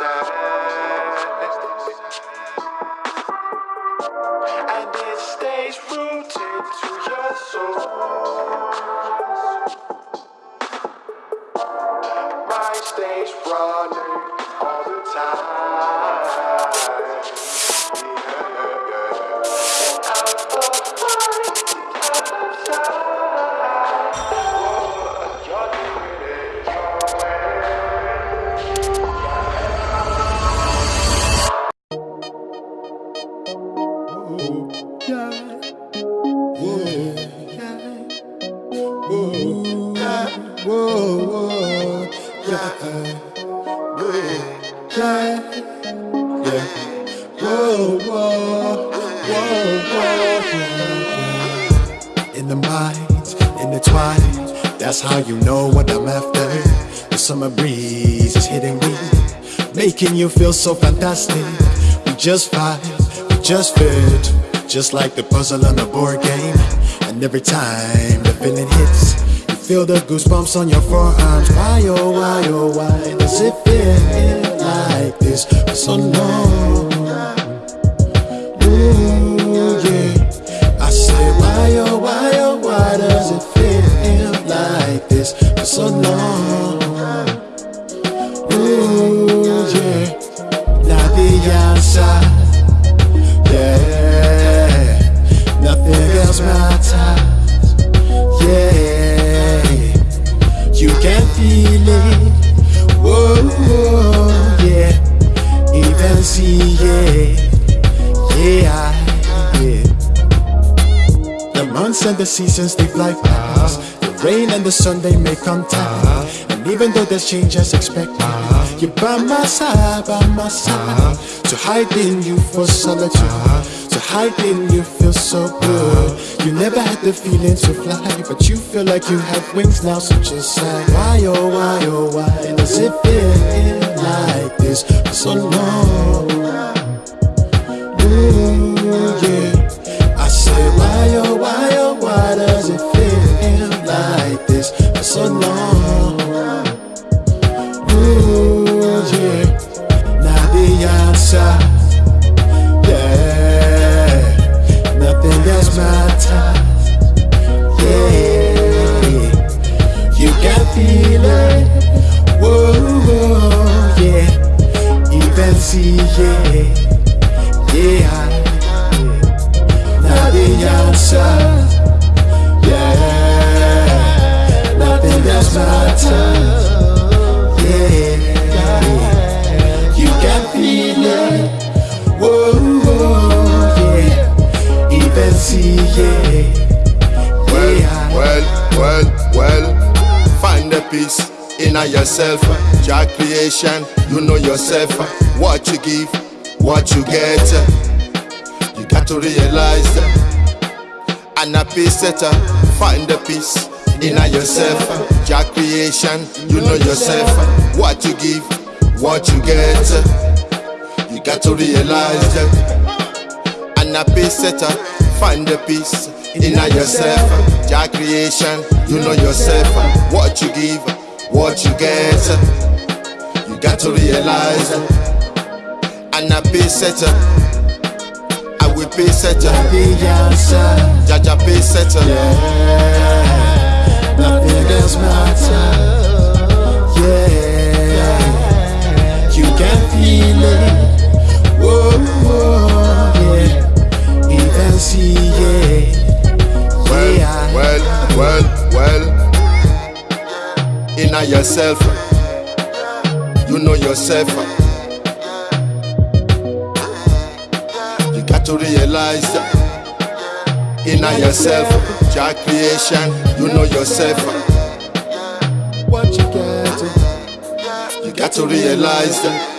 And it stays rooted to your soul. Mine stays running In the minds, in the twine, that's how you know what I'm after. The summer breeze is hitting me, making you feel so fantastic. We just vibe, we just fit, just like the puzzle on a board game. And every time the feeling hits, you feel the goosebumps on your forearms. Why oh why oh why does it feel like this so so long? Ooh, yeah. Now the answer, yeah. Nothing else matters, yeah. You can feel it, whoa, yeah. Even see, yeah. Yeah, yeah. The months and the seasons they fly past. Rain and the sun they make contact. And even though there's change as expected, you're by my side, by my side. To hide in you for solitude. To hide in you feel so good. You never had the feeling to fly, but you feel like you have wings now. So just say, why oh why oh why does it feel like this for so long? Ooh, yeah. I say, why, oh, why see, yeah. Yeah, the answer, yeah, nothing else matters, yeah, you can feel it, whoa, whoa, yeah, even see, yeah, yeah, Well, well, well, find the peace in yourself. Your creation, you know yourself. What you give, what you get. You got to realize that. And a peace setter, find the peace in yourself. Your creation, you know yourself. What you give, what you get. You got to realize. And a peace setter, find the peace in yourself. Your creation, you know yourself. What you give, what you get. You got to realize. And a peace setter, I will peace setter. Jaja peace setter. yeah, yourself, you know yourself. You got to realize that. In yourself, your creation, you know yourself. what you get, You got to realize that.